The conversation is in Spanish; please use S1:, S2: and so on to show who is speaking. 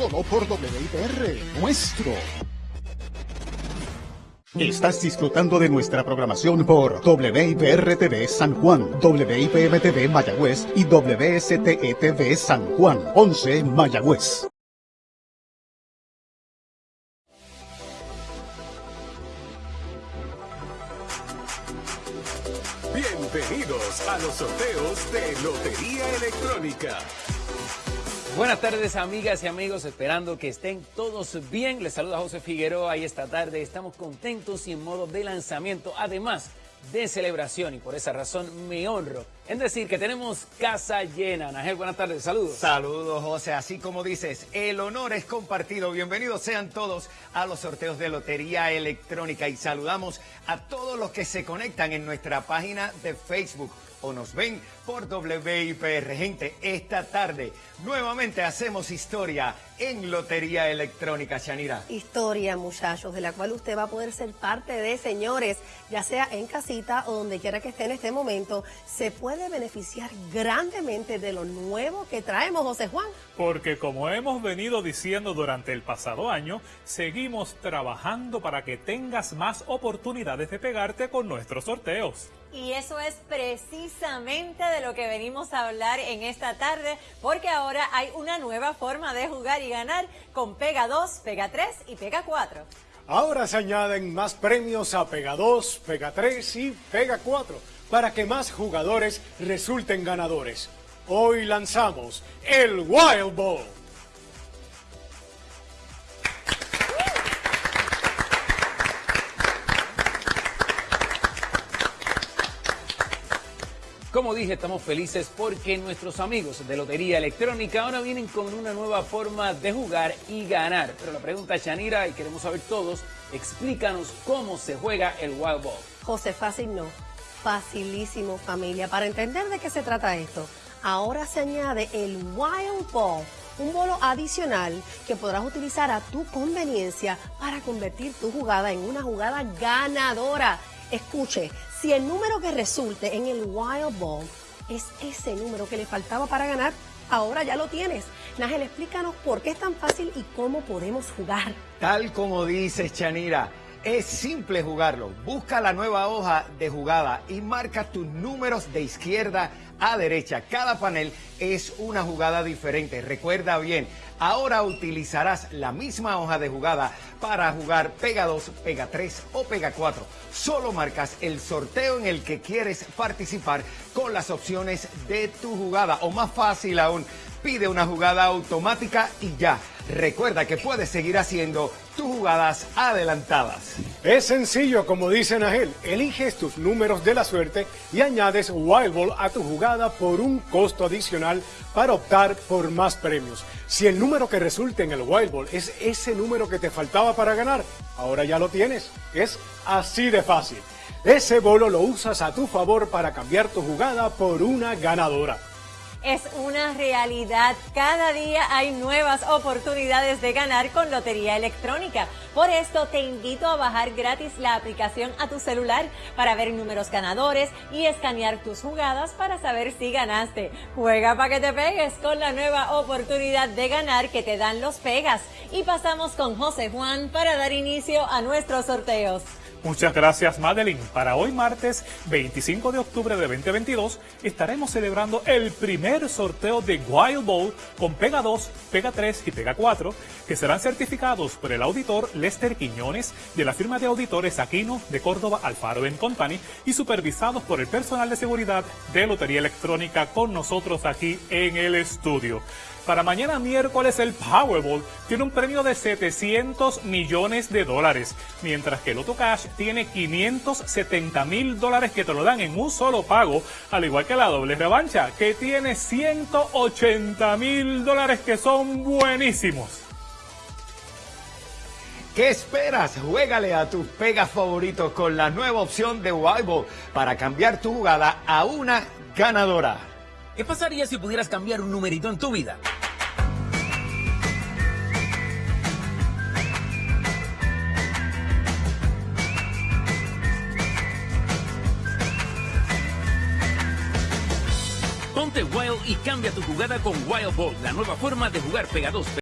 S1: solo por WIPR, nuestro. Estás disfrutando de nuestra programación por WIPR TV San Juan, WIPM TV Mayagüez y WSTE TV San Juan, 11 Mayagüez.
S2: Bienvenidos a los sorteos de Lotería Electrónica.
S3: Buenas tardes amigas y amigos, esperando que estén todos bien. Les saluda José Figueroa y esta tarde estamos contentos y en modo de lanzamiento, además de celebración y por esa razón me honro en decir que tenemos casa llena. Ángel, buenas tardes, saludos.
S4: Saludos José, así como dices, el honor es compartido. Bienvenidos sean todos a los sorteos de Lotería Electrónica y saludamos a todos los que se conectan en nuestra página de Facebook o nos ven por WIPR. Gente, esta tarde nuevamente hacemos historia en Lotería Electrónica, Shanira.
S5: Historia, muchachos, de la cual usted va a poder ser parte de, señores, ya sea en casita o donde quiera que esté en este momento, se puede beneficiar grandemente de lo nuevo que traemos, José Juan.
S6: Porque como hemos venido diciendo durante el pasado año, seguimos trabajando para que tengas más oportunidades de pegarte con nuestros sorteos.
S7: Y eso es precisamente de lo que venimos a hablar en esta tarde, porque ahora hay una nueva forma de jugar y ganar con Pega 2, Pega 3 y Pega 4.
S8: Ahora se añaden más premios a Pega 2, Pega 3 y Pega 4 para que más jugadores resulten ganadores. Hoy lanzamos el Wild Ball.
S3: Como dije, estamos felices porque nuestros amigos de Lotería Electrónica ahora vienen con una nueva forma de jugar y ganar. Pero la pregunta Shanira, y queremos saber todos, explícanos cómo se juega el Wild Ball.
S5: José, fácil no. Facilísimo, familia. Para entender de qué se trata esto, ahora se añade el Wild Ball, un bolo adicional que podrás utilizar a tu conveniencia para convertir tu jugada en una jugada ganadora. Escuche, si el número que resulte en el Wild Ball es ese número que le faltaba para ganar, ahora ya lo tienes. Nájel, explícanos por qué es tan fácil y cómo podemos jugar.
S4: Tal como dices, Chanira, es simple jugarlo. Busca la nueva hoja de jugada y marca tus números de izquierda a derecha. Cada panel es una jugada diferente. Recuerda bien, ahora utilizarás la misma hoja de jugada para jugar Pega 2, Pega 3 o Pega 4. Solo marcas el sorteo en el que quieres participar con las opciones de tu jugada. O más fácil aún, pide una jugada automática y ya. Recuerda que puedes seguir haciendo tus jugadas adelantadas.
S8: Es sencillo, como dice Nagel. Eliges tus números de la suerte y añades Wild Ball a tu jugada por un costo adicional para optar por más premios. Si el número que resulte en el Wild Ball es ese número que te faltaba para ganar, ahora ya lo tienes. Es así de fácil. Ese bolo lo usas a tu favor para cambiar tu jugada por una ganadora
S7: es una realidad. Cada día hay nuevas oportunidades de ganar con Lotería Electrónica. Por esto te invito a bajar gratis la aplicación a tu celular para ver números ganadores y escanear tus jugadas para saber si ganaste. Juega para que te pegues con la nueva oportunidad de ganar que te dan los pegas. Y pasamos con José Juan para dar inicio a nuestros sorteos.
S6: Muchas gracias Madeline. Para hoy martes 25 de octubre de 2022 estaremos celebrando el primer sorteo de Wild Bowl con Pega 2, Pega 3 y Pega 4 que serán certificados por el auditor Lester Quiñones de la firma de auditores Aquino de Córdoba Alfaro Company y supervisados por el personal de seguridad de Lotería Electrónica con nosotros aquí en el estudio. Para mañana miércoles el Powerball tiene un premio de 700 millones de dólares, mientras que el Auto Cash tiene 570 mil dólares que te lo dan en un solo pago, al igual que la doble revancha, que tiene 180 mil dólares que son buenísimos.
S4: ¿Qué esperas? Juégale a tus pegas favoritos con la nueva opción de Wild para cambiar tu jugada a una ganadora.
S3: ¿Qué pasaría si pudieras cambiar un numerito en tu vida? Ponte Wild y cambia tu jugada con Wild Ball, la nueva forma de jugar pegados.